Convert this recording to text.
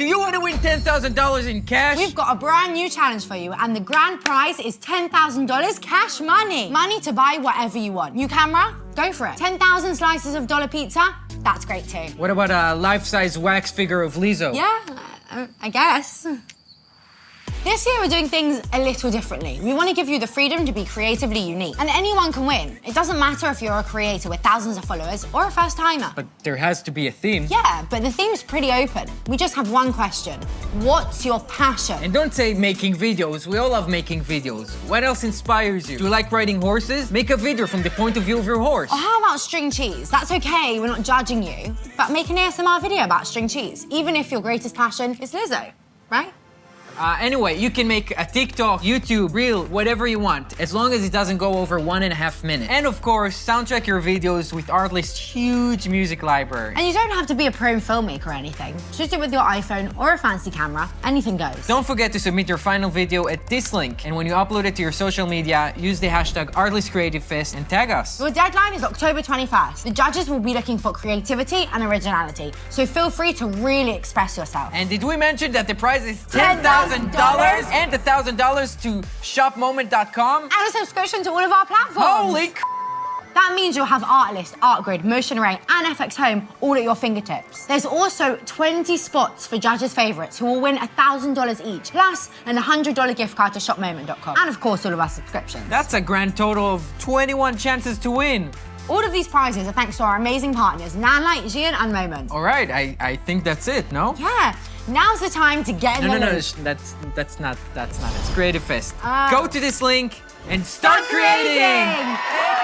do you want to win $10,000 in cash? We've got a brand new challenge for you, and the grand prize is $10,000 cash money. Money to buy whatever you want. New camera? Go for it. 10,000 slices of dollar pizza? That's great too. What about a life-size wax figure of Lizzo? Yeah, uh, I guess. This year we're doing things a little differently. We want to give you the freedom to be creatively unique. And anyone can win. It doesn't matter if you're a creator with thousands of followers or a first timer. But there has to be a theme. Yeah, but the theme's pretty open. We just have one question. What's your passion? And don't say making videos. We all love making videos. What else inspires you? Do you like riding horses? Make a video from the point of view of your horse. Or how about string cheese? That's okay, we're not judging you. But make an ASMR video about string cheese, even if your greatest passion is Lizzo, right? Uh, anyway, you can make a TikTok, YouTube, Reel, whatever you want, as long as it doesn't go over one and a half minutes. And of course, soundtrack your videos with Artlist's huge music library. And you don't have to be a pro filmmaker or anything. Just do it with your iPhone or a fancy camera. Anything goes. Don't forget to submit your final video at this link. And when you upload it to your social media, use the hashtag ArtlistCreativeFest and tag us. Your deadline is October 21st. The judges will be looking for creativity and originality. So feel free to really express yourself. And did we mention that the prize is $10,000 and $1,000 to shopmoment.com? And a subscription to all of our platforms. Holy that means you'll have Artlist, ArtGrid, Motion Array, and FX Home all at your fingertips. There's also 20 spots for judges' favourites who will win $1,000 each, plus an $100 gift card to shopmoment.com. And of course, all of our subscriptions. That's a grand total of 21 chances to win. All of these prizes are thanks to our amazing partners, Nanlite, Zhiyun, and Moment. All right, I, I think that's it, no? Yeah. Now's the time to get in no, the no, no, loop. that's that's not that's not it. It's Creative Fest. Uh, Go to this link and start, start creating. creating.